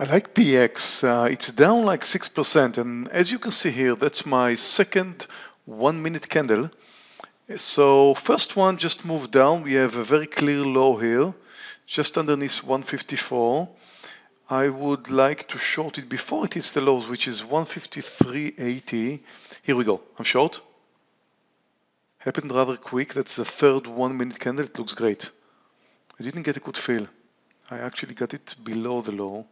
I like PX. Uh, it's down like 6%. And as you can see here, that's my second one minute candle. So first one just moved down. We have a very clear low here, just underneath 154. I would like to short it before it hits the lows, which is 153.80. Here we go. I'm short. Happened rather quick. That's the third one minute candle. It looks great. I didn't get a good feel. I actually got it below the low.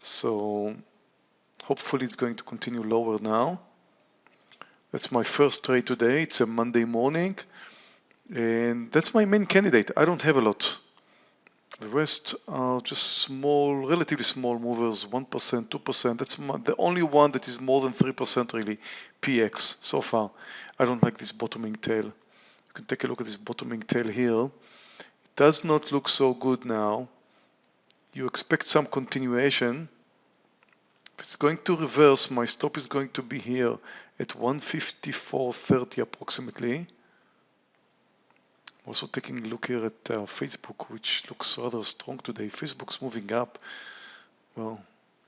So hopefully it's going to continue lower now. That's my first trade today. It's a Monday morning. And that's my main candidate. I don't have a lot. The rest are just small, relatively small movers, 1%, 2%. That's the only one that is more than 3% really, PX so far. I don't like this bottoming tail. You can take a look at this bottoming tail here. It does not look so good now you expect some continuation. If it's going to reverse, my stop is going to be here at 154.30 approximately. Also taking a look here at uh, Facebook, which looks rather strong today. Facebook's moving up. Well,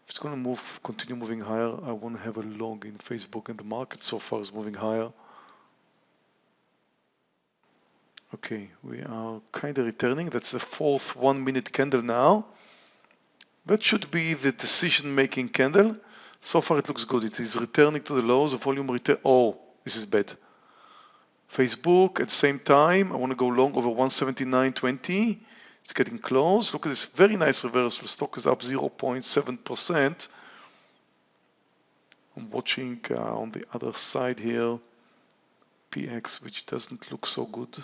if it's going to move, continue moving higher, I want to have a long in Facebook, and the market so far is moving higher. Okay, we are kind of returning. That's the fourth one minute candle now. That should be the decision-making candle. So far it looks good. It is returning to the lows, the volume return. Oh, this is bad. Facebook at the same time, I want to go long over 179.20. It's getting close. Look at this very nice reversal. Stock is up 0.7%. I'm watching uh, on the other side here, PX, which doesn't look so good,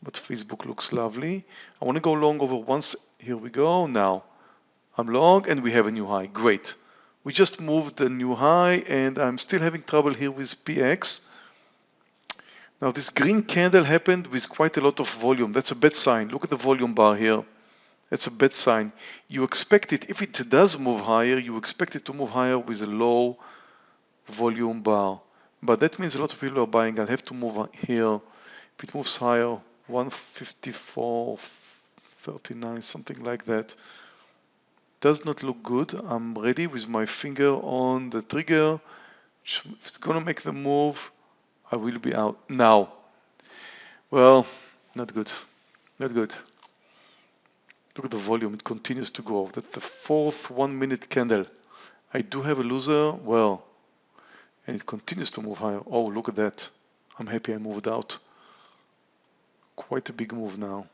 but Facebook looks lovely. I want to go long over once. Here we go now. I'm long and we have a new high. Great. We just moved a new high and I'm still having trouble here with PX. Now this green candle happened with quite a lot of volume. That's a bad sign. Look at the volume bar here. That's a bad sign. You expect it, if it does move higher, you expect it to move higher with a low volume bar. But that means a lot of people are buying. I'll have to move here. If it moves higher, 154, 39, something like that does not look good. I'm ready with my finger on the trigger. If it's gonna make the move, I will be out now. Well, not good, not good. Look at the volume, it continues to grow. That's the fourth one minute candle. I do have a loser, well, and it continues to move higher. Oh, look at that. I'm happy I moved out. Quite a big move now.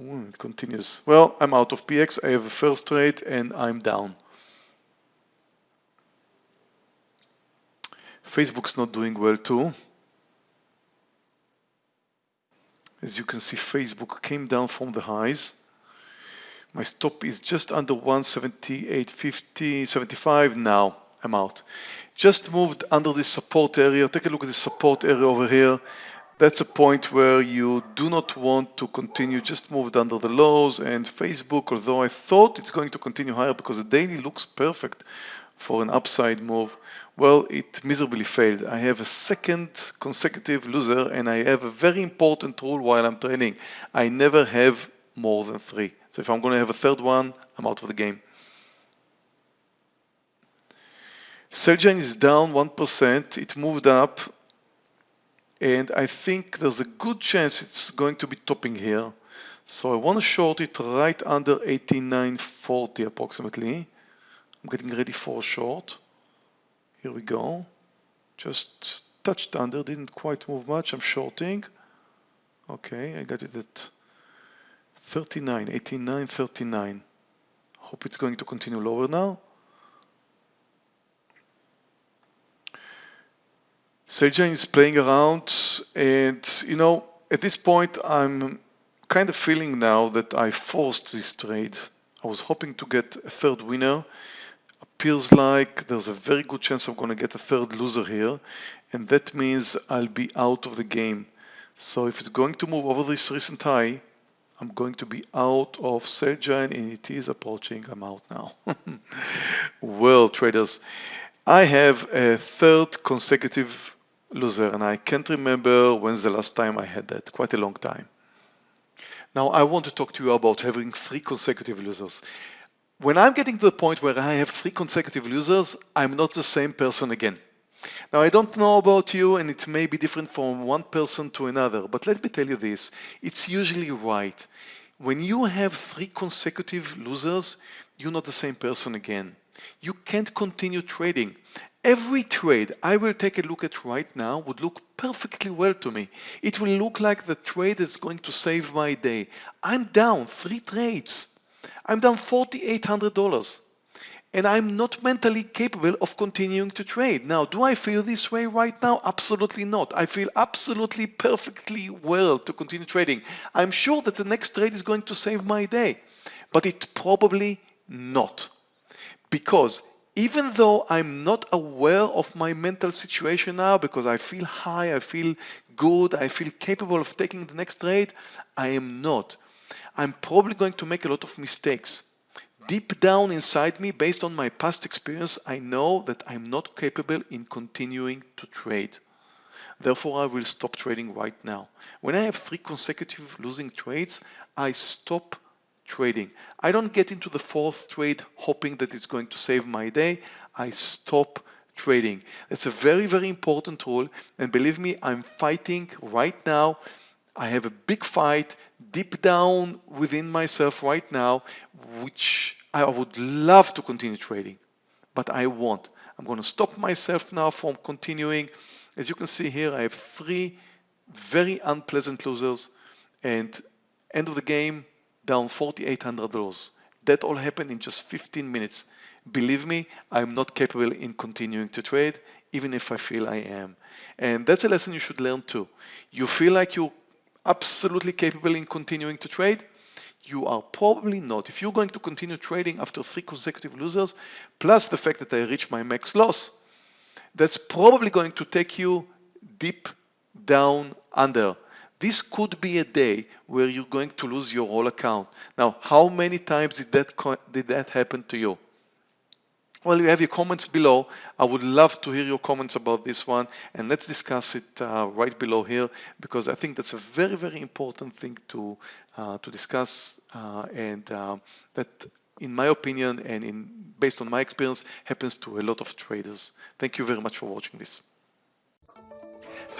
Ooh, it continues. Well, I'm out of PX. I have a first trade and I'm down. Facebook's not doing well too. As you can see, Facebook came down from the highs. My stop is just under 178.50, 75 now. I'm out. Just moved under this support area. Take a look at the support area over here that's a point where you do not want to continue, just moved under the lows and Facebook, although I thought it's going to continue higher because the daily looks perfect for an upside move, well, it miserably failed. I have a second consecutive loser and I have a very important rule while I'm trading. I never have more than three. So if I'm going to have a third one, I'm out of the game. Celgene is down 1%. It moved up and I think there's a good chance it's going to be topping here. So I want to short it right under 89.40 approximately. I'm getting ready for a short. Here we go. Just touched under, didn't quite move much. I'm shorting. Okay, I got it at 39, 89, 39. Hope it's going to continue lower now. Celgene is playing around and you know at this point I'm kind of feeling now that I forced this trade. I was hoping to get a third winner. Appears like there's a very good chance I'm going to get a third loser here and that means I'll be out of the game. So if it's going to move over this recent high, I'm going to be out of Celgene and it is approaching. I'm out now. well, traders, I have a third consecutive loser and I can't remember when's the last time I had that, quite a long time. Now I want to talk to you about having three consecutive losers. When I'm getting to the point where I have three consecutive losers, I'm not the same person again. Now, I don't know about you, and it may be different from one person to another, but let me tell you this it's usually right. When you have three consecutive losers, you're not the same person again. You can't continue trading. Every trade I will take a look at right now would look perfectly well to me. It will look like the trade that's going to save my day. I'm down three trades. I'm down $4,800 and I'm not mentally capable of continuing to trade. Now, do I feel this way right now? Absolutely not. I feel absolutely perfectly well to continue trading. I'm sure that the next trade is going to save my day, but it probably not. Because even though I'm not aware of my mental situation now because I feel high, I feel good, I feel capable of taking the next trade, I am not. I'm probably going to make a lot of mistakes deep down inside me, based on my past experience, I know that I'm not capable in continuing to trade. Therefore, I will stop trading right now. When I have three consecutive losing trades, I stop trading. I don't get into the fourth trade hoping that it's going to save my day. I stop trading. It's a very, very important rule. And believe me, I'm fighting right now I have a big fight deep down within myself right now, which I would love to continue trading, but I won't. I'm going to stop myself now from continuing. As you can see here, I have three very unpleasant losers and end of the game down $4,800. That all happened in just 15 minutes. Believe me, I'm not capable in continuing to trade, even if I feel I am. And that's a lesson you should learn too. You feel like you're absolutely capable in continuing to trade? You are probably not. If you're going to continue trading after three consecutive losers, plus the fact that I reached my max loss, that's probably going to take you deep down under. This could be a day where you're going to lose your whole account. Now, how many times did that, did that happen to you? Well, you have your comments below. I would love to hear your comments about this one and let's discuss it uh, right below here because I think that's a very, very important thing to, uh, to discuss uh, and uh, that in my opinion and in based on my experience happens to a lot of traders. Thank you very much for watching this.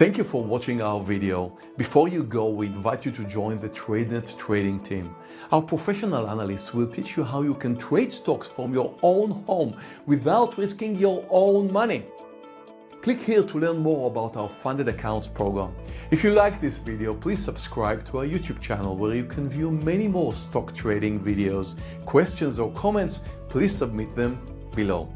Thank you for watching our video. Before you go, we invite you to join the TradeNet trading team. Our professional analysts will teach you how you can trade stocks from your own home without risking your own money. Click here to learn more about our funded accounts program. If you like this video, please subscribe to our YouTube channel where you can view many more stock trading videos. Questions or comments, please submit them below.